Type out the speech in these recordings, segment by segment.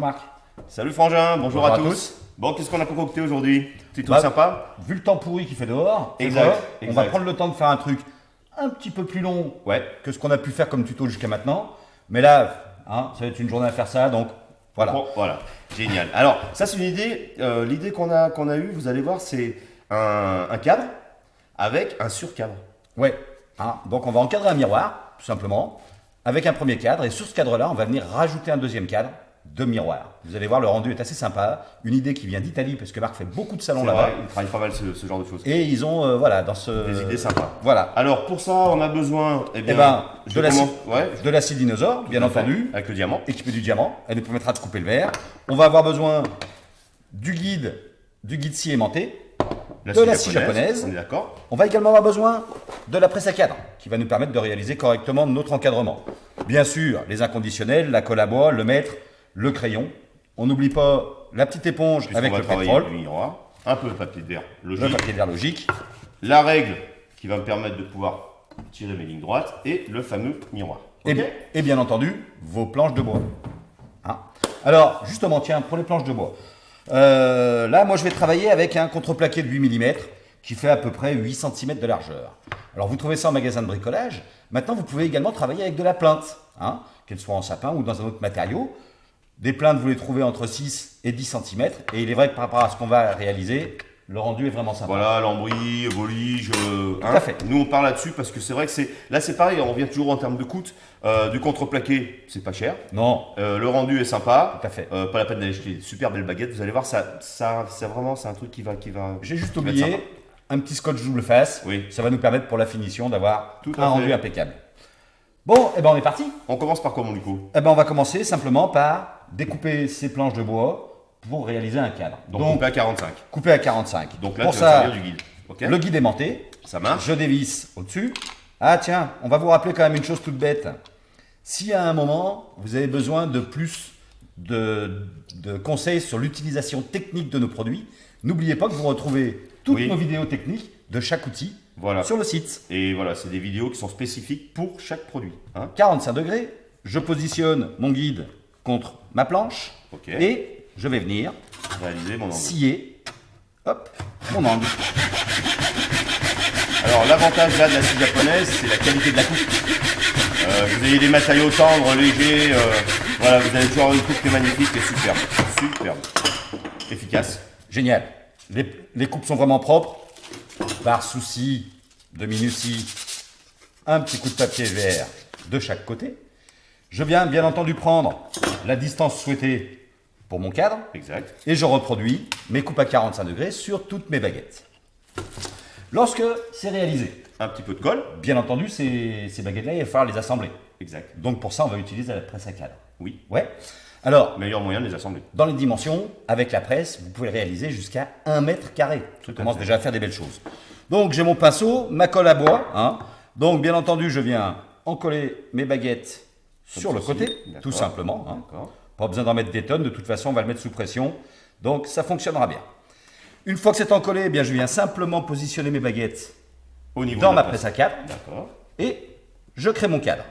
Bonjour Marc. Salut Frangin, bonjour, Bonjour à, à tous. tous. Bon, qu'est-ce qu'on a concocté aujourd'hui? Petit truc Bah, sympa Vu le temps pourri qu'il fait dehors, Exact, on va prendre le temps de faire un truc un petit peu plus long Ouais. que ce qu'on a pu faire comme tuto jusqu'à maintenant. Mais là, hein, ça va être une journée à faire ça, donc voilà. Bon, voilà, génial. Alors, ça c'est une idée. euh, L'idée qu'on a, qu'on a eue, vous allez voir, c'est un, un cadre avec un surcadre. Ouais. hein, donc on va encadrer un miroir, tout simplement, avec un premier cadre. Et sur ce cadre-là, on va venir rajouter un deuxième cadre de miroir. Vous allez voir, le rendu est assez sympa. Une idée qui vient d'Italie, parce que Marc fait beaucoup de salons là-bas. il travaille pas mal ce, ce genre de choses. Et ils ont, euh, voilà, dans ce. Des idées sympas. Voilà. Alors, pour ça, on a besoin eh bien, Eh ben, je de l'acide ouais, l'acide dinosaure, bien fait, entendu, Avec le diamant. équipé du diamant. Elle nous permettra de couper le verre. On va avoir besoin du guide, du guide scie aimanté. de la scie japonaise. On est d'accord On va également avoir besoin de la presse à cadre, qui va nous permettre de réaliser correctement notre encadrement. Bien sûr, les inconditionnels, la colle à bois, le mètre, le crayon. On n'oublie pas la petite éponge avec le pétrole, le miroir. Un peu de papier de verre, le logique. papier de verre logique. La règle qui va me permettre de pouvoir tirer mes lignes droites et le fameux miroir. Et, Ok et bien entendu, vos planches de bois. Hein Alors, justement, tiens, pour les planches de bois. euh, là, moi, je vais travailler avec un contreplaqué de 8 mm qui fait à peu près 8 cm de largeur. Alors, vous trouvez ça en magasin de bricolage. Maintenant, vous pouvez également travailler avec de la plainte, hein, qu'elle soit en sapin ou dans un autre matériau. Des plaintes, vous les trouvez entre 6 et 10 cm. Et il est vrai que par rapport à ce qu'on va réaliser, le rendu est vraiment sympa. Voilà, lambris, volige. euh, Tout à fait. Nous, on parle là-dessus parce que c'est vrai que c'est. Là, c'est pareil, on revient toujours en termes de coût. Euh, du contreplaqué, c'est pas cher. Non, Euh, le rendu est sympa. tout à fait. Pas la peine d'aller acheter des super belles baguettes. Vous allez voir, ça, ça, c'est vraiment, c'est un truc qui va, qui va. J'ai juste oublié un petit scotch double face. Oui. Ça va nous permettre pour la finition d'avoir Tout un rendu impeccable. Bon, et ben on est parti. On commence par quoi, mon Nico? Eh ben on va commencer simplement par découper ces planches de bois pour réaliser un cadre. Donc, Donc, on peut à 45. couper à 45. Donc là, pour tu ça, du guide. Le guide aimanté, Ça marche je dévisse au-dessus. Ah tiens, on va vous rappeler quand même une chose toute bête. Si à un moment, vous avez besoin de plus de, de conseils sur l'utilisation technique de nos produits, n'oubliez pas que vous retrouvez toutes Oui. nos vidéos techniques de chaque outil Voilà. sur le site. Et voilà, c'est des vidéos qui sont spécifiques pour chaque produit. hein. 45 degrés, je positionne mon guide contre ma planche et je vais venir Réaliser mon angle. scier hop, mon angle. Alors l'avantage là de la scie japonaise, c'est la qualité de la coupe. Euh, vous avez des matériaux tendres, légers, euh, voilà, vous allez toujours une coupe qui est magnifique et superbe. Superbe. Efficace. Génial. Les, les coupes sont vraiment propres. Par souci de minutie, un petit coup de papier vert de chaque côté. Je viens bien entendu prendre la distance souhaitée pour mon cadre Exact. et je reproduis mes coupes à 45 degrés sur toutes mes baguettes. Lorsque c'est réalisé, Un petit peu de colle. bien entendu, ces, ces baguettes-là, il va falloir les assembler. Exact. Donc pour ça, on va utiliser la presse à cadre. Oui. Ouais. Alors, Meilleur moyen de les assembler. dans les dimensions, avec la presse, vous pouvez le réaliser jusqu'à 1 mètre carré. Ça commence déjà à faire des belles choses. Donc j'ai mon pinceau, ma colle à bois. hein. Donc bien entendu, je viens encoller mes baguettes sur le côté, tout simplement. hein. Pas besoin d'en mettre des tonnes, de toute façon, on va le mettre sous pression. Donc ça fonctionnera bien. Une fois que c'est encollé, eh bien, je viens simplement positionner mes baguettes Au niveau dans ma presse à cadre D'accord. et je crée mon cadre.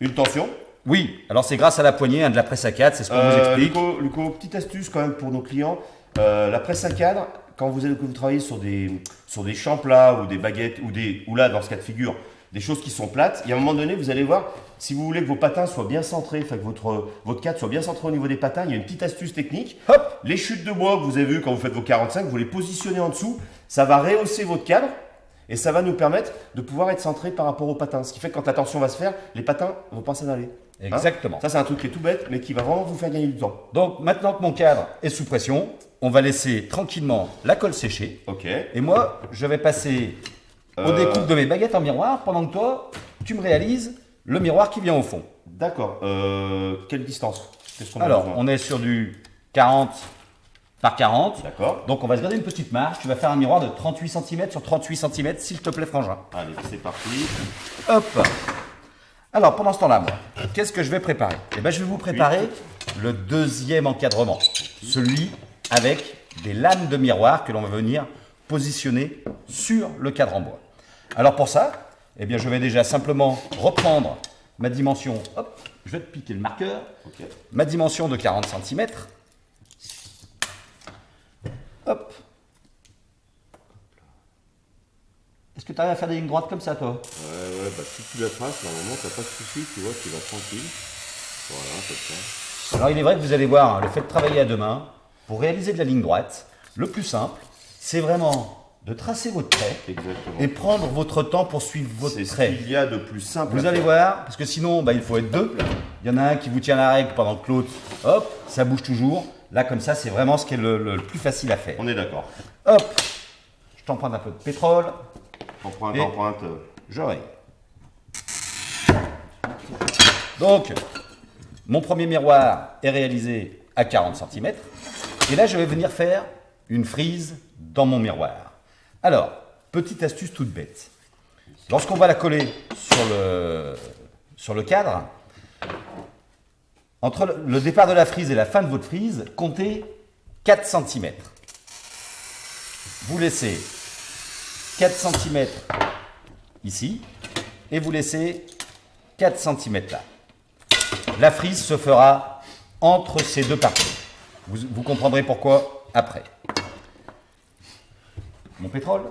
Une tension? Oui, alors c'est grâce à la poignée hein, de la presse à cadre, c'est ce qu'on vous Euh, explique. Luco, Luco, petite astuce quand même pour nos clients. Euh, la presse à cadre, quand vous, que vous travaillez sur des, sur des champs plats ou des baguettes, ou, des, ou là, dans ce cas de figure, des choses qui sont plates, il y a un moment donné, vous allez voir, si vous voulez que vos patins soient bien centrés, que votre, votre cadre soit bien centré au niveau des patins, il y a une petite astuce technique. Hop Les chutes de bois que vous avez vues quand vous faites vos 45, vous les positionnez en dessous, ça va rehausser votre cadre et ça va nous permettre de pouvoir être centré par rapport aux patins. Ce qui fait que quand la tension va se faire, les patins vont pas s'en aller. Hein Exactement. Ça, c'est un truc qui est tout bête, mais qui va vraiment vous faire gagner du temps. Donc maintenant que mon cadre est sous pression, on va laisser tranquillement la colle sécher. Ok. Et moi, je vais passer au Euh, découpe de mes baguettes en miroir pendant que toi, tu me réalises le miroir qui vient au fond. D'accord. Euh, quelle distance Alors, on est sur du 40 par 40. D'accord. Donc on va se garder une petite marge. Tu vas faire un miroir de 38 cm sur 38 cm, s'il te plaît, frangin. Allez, c'est parti. Hop Alors, pendant ce temps-là, moi, qu'est-ce que je vais préparer? Eh bien, je vais vous préparer le deuxième encadrement. Celui avec des lames de miroir que l'on va venir positionner sur le cadre en bois. Alors pour ça, eh bien, je vais déjà simplement reprendre ma dimension, hop, je vais te piquer le marqueur, ma dimension de 40 cm. Hop. Est-ce que tu arrives à faire des lignes droites comme ça, toi? Ouais, ouais, bah si tu la traces, normalement, t'as pas de souci, tu vois, tu vas tranquille. Voilà, comme ça. Alors il est vrai que vous allez voir, hein, le fait de travailler à deux mains, pour réaliser de la ligne droite, le plus simple, c'est vraiment de tracer votre trait Exactement. et prendre votre temps pour suivre votre C'est ce trait. qu'il y a de plus simple. Vous allez voir, parce que sinon, bah, il faut être deux. Il y en a un qui vous tient la règle pendant que l'autre, hop, ça bouge toujours. Là, comme ça, c'est vraiment ce qui est le, le plus facile à faire. On est d'accord. Hop, je t'emprunte un peu de pétrole, Empreinte, Et- empreinte. je raye. Donc, mon premier miroir est réalisé à 40 cm. Et là, je vais venir faire une frise dans mon miroir. Alors, petite astuce toute bête. Lorsqu'on va la coller sur le, cadre, entre le- départ de la frise et la fin de votre frise, comptez 4 cm. Vous laissez 4 cm ici et vous laissez 4 cm là. La frise se fera entre ces deux parties. Vous comprendrez pourquoi après. Mon pétrole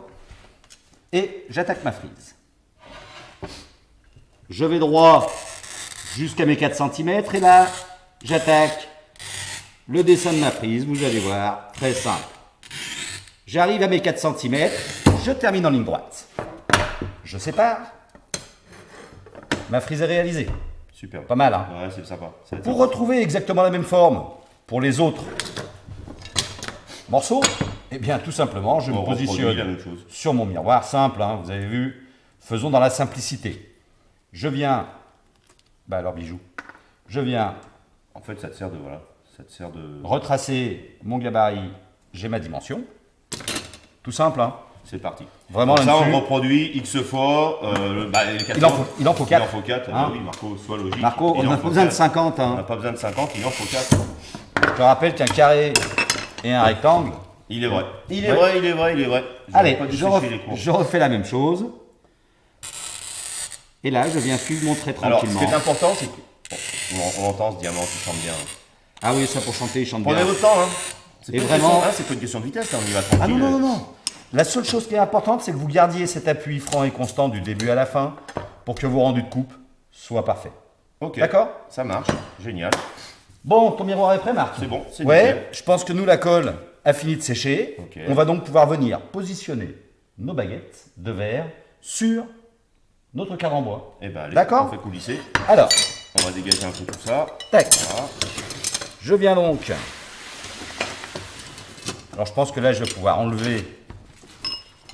et j'attaque ma frise. Je vais droit jusqu'à mes 4 cm et là j'attaque le dessin de ma frise, vous allez voir, très simple. J'arrive à mes 4 cm, je termine en ligne droite. Je sépare. Ma frise est réalisée. Super. Pas mal, hein Ouais, c'est sympa. Pour sympa. retrouver exactement la même forme pour les autres morceaux, eh bien tout simplement, je On me positionne la même chose. sur mon miroir, simple, hein, vous avez vu, faisons dans la simplicité. Je viens, bah alors bijou, je viens En fait, ça te sert de. Voilà. Ça te sert de. retracer mon gabarit, j'ai ma dimension. Tout simple, hein. C'est parti. Vraiment, Donc ça, on reproduit X fois. Euh, bah, les Il en faut- il en faut Il quatre. en faut 4. Hein oui, Marco, sois logique. Marco, Il on en a faut besoin de quatre. 50. On Hein. n'a pas besoin de 50, il en faut 4. Je te rappelle qu'un carré et un rectangle. Il est vrai. Il est Ouais. vrai, il est vrai, il est vrai. Allez, pas je, les refais la même chose. Et là, je viens suivre mon trait Alors, ce tranquillement. qui est important, c'est que. Bon, on, entend ce diamant qui chante bien. Ah oui, ça pour chanter, il chante Prenez bien. votre temps, hein. C'est vraiment- question- hein, c'est pas une question de vitesse, on y va tranquille. Ah non, non, non, non. La seule chose qui est importante, c'est que vous gardiez cet appui franc et constant du début à la fin pour que vos rendus de coupe soient parfaits. Ok. D'accord? Ça marche. Génial. Bon, ton miroir est prêt, Marc? C'est bon, c'est Ouais, nickel. je pense que nous, la colle a fini de sécher. On va donc pouvoir venir positionner nos baguettes de verre sur notre cadre en bois. Eh ben, allez, D'accord. on fait coulisser. Alors, On va dégager un peu tout ça. tac. Voilà. Je viens donc. Alors je pense que là je vais pouvoir enlever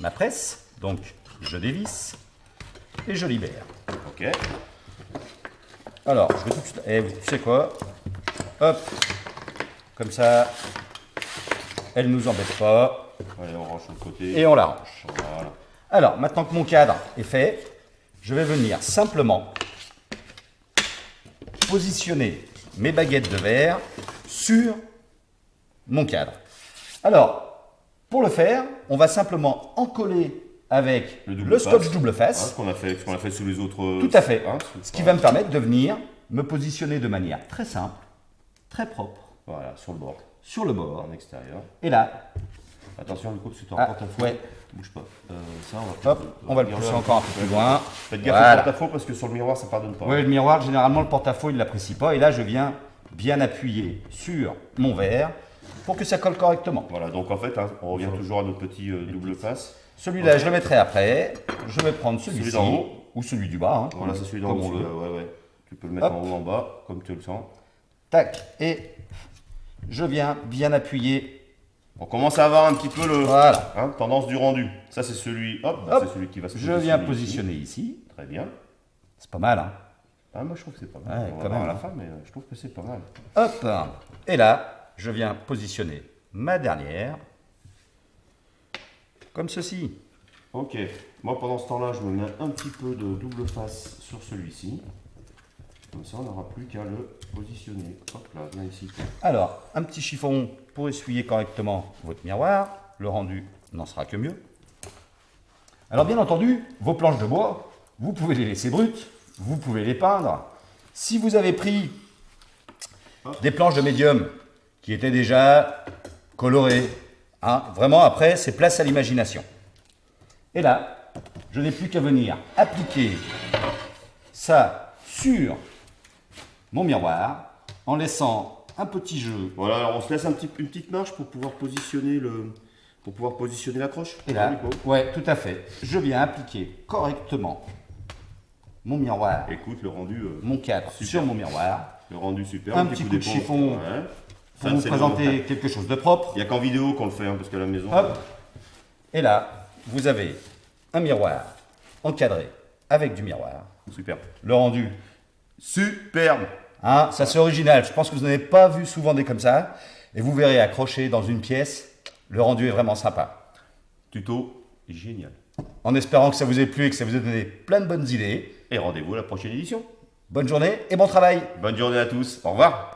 ma presse. Donc je dévisse et je libère. Ok. Alors je vais tout de suite. Eh, tu sais quoi? Hop. Comme ça, elle nous embête pas Allez, on range sur le côté. et on la range. Voilà. Alors maintenant que mon cadre est fait, je vais venir simplement positionner mes baguettes de verre sur mon cadre. Alors, pour le faire, on va simplement encoller avec Le le, double scotch face. double Hein, face. ce qu'on a fait, ce qu'on a fait sous les autres. Tout à fait. hein, Ce qui va me permettre de venir me positionner de manière très simple, très propre, Voilà, sur le bord, sur le bord. en extérieur. Et là, Attention, du coup, que tu Ah, porte-à-faux. ouais. Bouge pas. Euh, ça, on va hop, on va le pousser encore un peu plus loin. Faites gaffe Voilà. au porte-à-faux parce que sur le miroir, ça pardonne pas. Oui, le miroir, généralement, le porte-à-faux, il ne l'apprécie pas. Et là, je viens bien appuyer sur mon verre pour que ça colle correctement. Voilà, donc en fait, hein, on revient toujours à notre petit euh, double face. Celui-là, je le mettrai après. Je vais prendre Celui celui-ci. d'en haut. Ou celui du bas. hein, Voilà, c'est celui d'en haut. Ouais, ouais. Tu peux le mettre Hop. en haut, en bas, comme tu le sens. Tac. Et je viens bien appuyer. On commence à avoir un petit peu le Voilà. hein, tendance du rendu. Ça, c'est celui, hop, Hop. c'est celui qui va se Je viens positionner ici. Très bien. C'est pas mal, hein Ah, moi, je trouve que c'est pas mal. Ouais, on va quand voir même, à la hein. fin, mais euh, je trouve que c'est pas mal. Hop. Et là, je viens positionner ma dernière. Comme ceci. Ok. Moi, pendant ce temps-là, je me mets un petit peu de double face sur celui-ci. Comme ça, on n'aura plus qu'à le positionner. Hop là, viens ici. Alors, un petit chiffon pour essuyer correctement votre miroir. Le rendu n'en sera que mieux. Alors, bien entendu, vos planches de bois, vous pouvez les laisser brutes. vous pouvez les peindre. Si vous avez pris des planches de médium qui étaient déjà colorées, hein, vraiment après, c'est place à l'imagination. Et là, je n'ai plus qu'à venir appliquer ça sur mon miroir en laissant un petit jeu. Voilà, alors on se laisse un petit, une petite marche pour pouvoir positionner le, pour pouvoir positionner l'accroche. Et là, ouais, tout à fait. Je viens appliquer correctement mon miroir, Écoute, le rendu, euh, mon cadre Super. sur mon miroir le rendu super. Un petit coup de chiffon Ouais. pour Ça, vous présenter quelque chose de propre. Il n'y a qu'en vidéo qu'on le fait, hein, parce qu'à la maison. Hop. Et là, vous avez un miroir encadré avec du miroir. Super. Le rendu, Superbe. Hein, ça c'est original. Je pense que vous n'avez pas vu souvent des comme ça. Et vous verrez accroché dans une pièce, le rendu est vraiment sympa. Tuto génial. En espérant que ça vous ait plu et que ça vous ait donné plein de bonnes idées. Et rendez-vous à la prochaine édition. Bonne journée et bon travail Bonne journée à tous. Au revoir.